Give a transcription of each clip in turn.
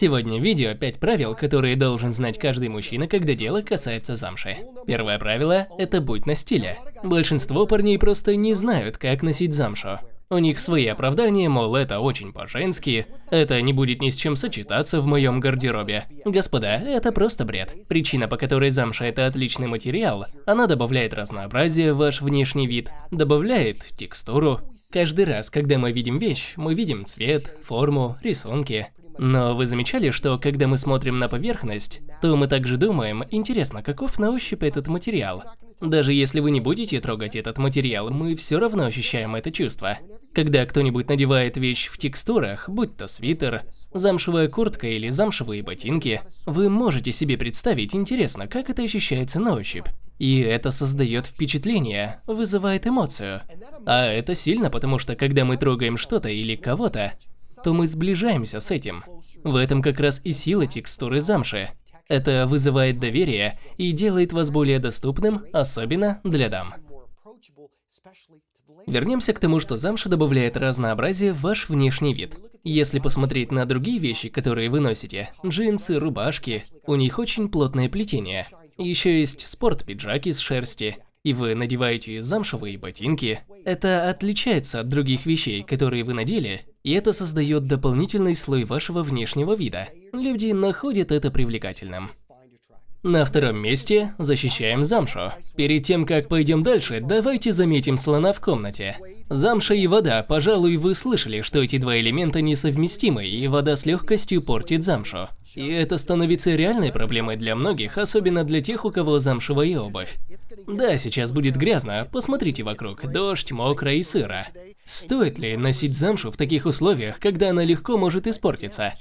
Сегодня в видео 5 правил, которые должен знать каждый мужчина, когда дело касается замши. Первое правило – это будь на стиле. Большинство парней просто не знают, как носить замшу. У них свои оправдания, мол, это очень по-женски, это не будет ни с чем сочетаться в моем гардеробе. Господа, это просто бред. Причина, по которой замша это отличный материал, она добавляет разнообразие в ваш внешний вид, добавляет текстуру. Каждый раз, когда мы видим вещь, мы видим цвет, форму, рисунки. Но вы замечали, что когда мы смотрим на поверхность, то мы также думаем, интересно, каков на ощупь этот материал? Даже если вы не будете трогать этот материал, мы все равно ощущаем это чувство. Когда кто-нибудь надевает вещь в текстурах, будь то свитер, замшевая куртка или замшевые ботинки, вы можете себе представить, интересно, как это ощущается на ощупь. И это создает впечатление, вызывает эмоцию. А это сильно, потому что когда мы трогаем что-то или кого-то, то мы сближаемся с этим. В этом как раз и сила текстуры замши. Это вызывает доверие и делает вас более доступным, особенно для дам. Вернемся к тому, что замша добавляет разнообразие в ваш внешний вид. Если посмотреть на другие вещи, которые вы носите, джинсы, рубашки, у них очень плотное плетение. Еще есть спорт-пиджак из шерсти, и вы надеваете замшевые ботинки. Это отличается от других вещей, которые вы надели, и это создает дополнительный слой вашего внешнего вида. Люди находят это привлекательным. На втором месте защищаем замшу. Перед тем, как пойдем дальше, давайте заметим слона в комнате. Замша и вода, пожалуй, вы слышали, что эти два элемента несовместимы, и вода с легкостью портит замшу. И это становится реальной проблемой для многих, особенно для тех, у кого замшевая обувь. Да, сейчас будет грязно, посмотрите вокруг, дождь, мокро и сыро. Стоит ли носить замшу в таких условиях, когда она легко может испортиться?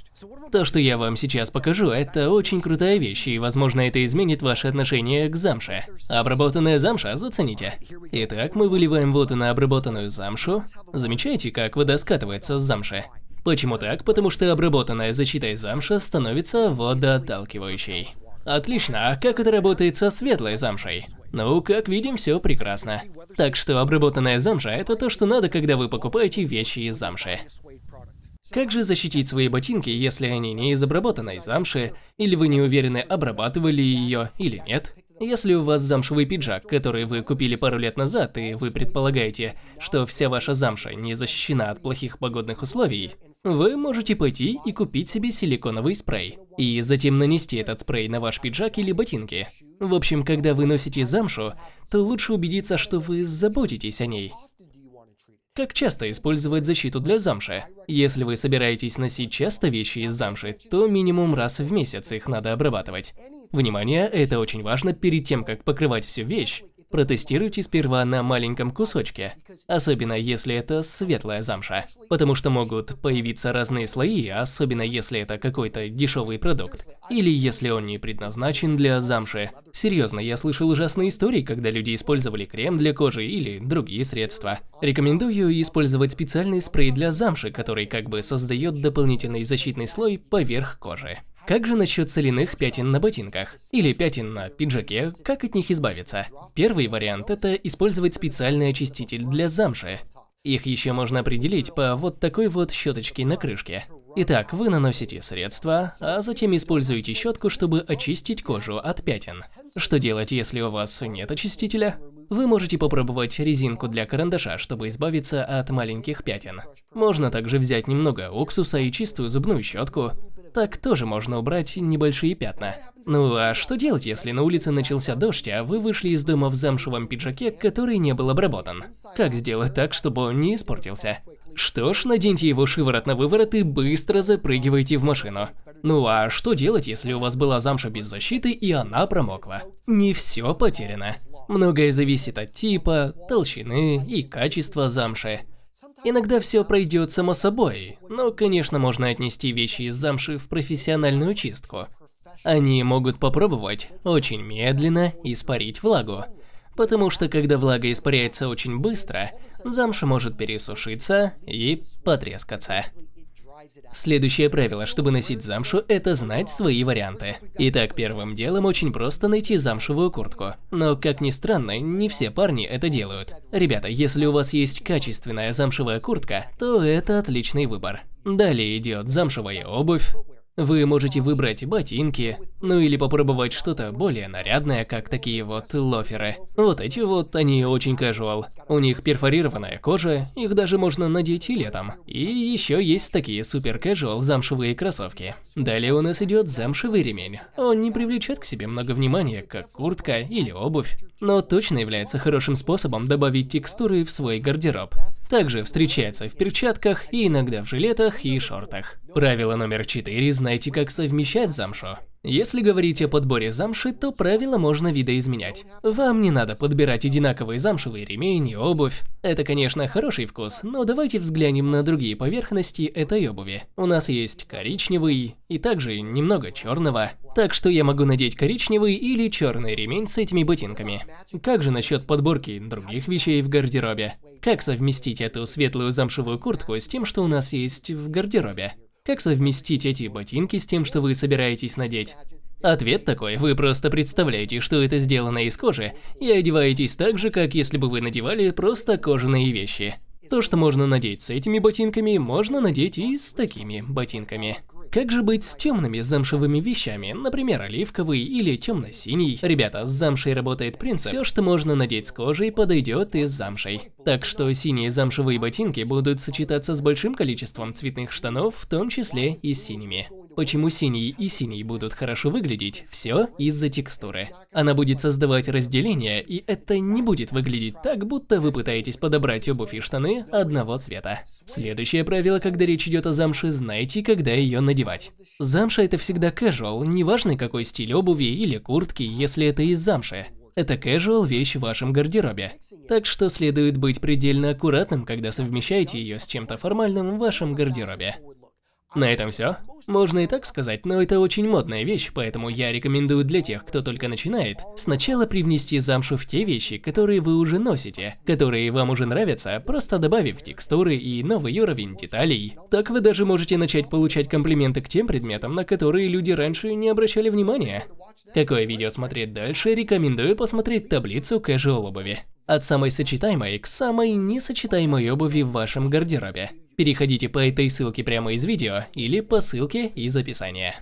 То, что я вам сейчас покажу, это очень крутая вещь, и возможно это изменит ваше отношение к замше. Обработанная замша, зацените. Итак, мы выливаем воду на обработанную. Замечаете, как вода скатывается с замши? Почему так? Потому что обработанная защитой замша становится водоотталкивающей. Отлично, а как это работает со светлой замшей? Ну, как видим, все прекрасно. Так что обработанная замша – это то, что надо, когда вы покупаете вещи из замши. Как же защитить свои ботинки, если они не из обработанной замши, или вы не уверены, обрабатывали ее или нет? Если у вас замшевый пиджак, который вы купили пару лет назад, и вы предполагаете, что вся ваша замша не защищена от плохих погодных условий, вы можете пойти и купить себе силиконовый спрей, и затем нанести этот спрей на ваш пиджак или ботинки. В общем, когда вы носите замшу, то лучше убедиться, что вы заботитесь о ней. Как часто использовать защиту для замши? Если вы собираетесь носить часто вещи из замши, то минимум раз в месяц их надо обрабатывать. Внимание, это очень важно перед тем, как покрывать всю вещь. Протестируйте сперва на маленьком кусочке, особенно если это светлая замша, потому что могут появиться разные слои, особенно если это какой-то дешевый продукт, или если он не предназначен для замши. Серьезно, я слышал ужасные истории, когда люди использовали крем для кожи или другие средства. Рекомендую использовать специальный спрей для замши, который как бы создает дополнительный защитный слой поверх кожи. Как же насчет соляных пятен на ботинках? Или пятен на пиджаке, как от них избавиться? Первый вариант – это использовать специальный очиститель для замши. Их еще можно определить по вот такой вот щеточке на крышке. Итак, вы наносите средство, а затем используете щетку, чтобы очистить кожу от пятен. Что делать, если у вас нет очистителя? Вы можете попробовать резинку для карандаша, чтобы избавиться от маленьких пятен. Можно также взять немного уксуса и чистую зубную щетку, так тоже можно убрать небольшие пятна. Ну а что делать, если на улице начался дождь, а вы вышли из дома в замшевом пиджаке, который не был обработан? Как сделать так, чтобы он не испортился? Что ж, наденьте его шиворот на выворот и быстро запрыгивайте в машину. Ну а что делать, если у вас была замша без защиты и она промокла? Не все потеряно. Многое зависит от типа, толщины и качества замши. Иногда все пройдет само собой, но, конечно, можно отнести вещи из замши в профессиональную чистку. Они могут попробовать очень медленно испарить влагу, потому что когда влага испаряется очень быстро, замша может пересушиться и потрескаться. Следующее правило, чтобы носить замшу, это знать свои варианты. Итак, первым делом очень просто найти замшевую куртку. Но, как ни странно, не все парни это делают. Ребята, если у вас есть качественная замшевая куртка, то это отличный выбор. Далее идет замшевая обувь, Вы можете выбрать ботинки, ну или попробовать что-то более нарядное, как такие вот лоферы. Вот эти вот, они очень casual. У них перфорированная кожа, их даже можно надеть и летом. И еще есть такие супер casual замшевые кроссовки. Далее у нас идет замшевый ремень. Он не привлечет к себе много внимания, как куртка или обувь, но точно является хорошим способом добавить текстуры в свой гардероб. Также встречается в перчатках и иногда в жилетах и шортах. Правило номер 4. Знайте, как совмещать замшу. Если говорить о подборе замши, то правила можно видоизменять. Вам не надо подбирать одинаковые замшевые ремень и обувь. Это, конечно, хороший вкус, но давайте взглянем на другие поверхности этой обуви. У нас есть коричневый и также немного черного. Так что я могу надеть коричневый или черный ремень с этими ботинками. Как же насчет подборки других вещей в гардеробе? Как совместить эту светлую замшевую куртку с тем, что у нас есть в гардеробе? Как совместить эти ботинки с тем, что вы собираетесь надеть? Ответ такой, вы просто представляете, что это сделано из кожи, и одеваетесь так же, как если бы вы надевали просто кожаные вещи. То, что можно надеть с этими ботинками, можно надеть и с такими ботинками. Как же быть с темными замшевыми вещами, например, оливковый или темно-синий? Ребята, с замшей работает принцип. Все, что можно надеть с кожей, подойдет и с замшей. Так что синие замшевые ботинки будут сочетаться с большим количеством цветных штанов, в том числе и синими. Почему синий и синий будут хорошо выглядеть? Все из-за текстуры. Она будет создавать разделение, и это не будет выглядеть так, будто вы пытаетесь подобрать обувь и штаны одного цвета. Следующее правило, когда речь идет о замше, знайте, когда ее надевать. Замша это всегда casual, неважно какой стиль обуви или куртки, если это из замши. Это casual вещь в вашем гардеробе. Так что следует быть предельно аккуратным, когда совмещаете ее с чем-то формальным в вашем гардеробе. На этом все. Можно и так сказать, но это очень модная вещь, поэтому я рекомендую для тех, кто только начинает, сначала привнести замшу в те вещи, которые вы уже носите, которые вам уже нравятся, просто добавив текстуры и новый уровень деталей. Так вы даже можете начать получать комплименты к тем предметам, на которые люди раньше не обращали внимания. Какое видео смотреть дальше, рекомендую посмотреть таблицу casual обуви. От самой сочетаемой к самой несочетаемой обуви в вашем гардеробе. Переходите по этой ссылке прямо из видео или по ссылке из описания.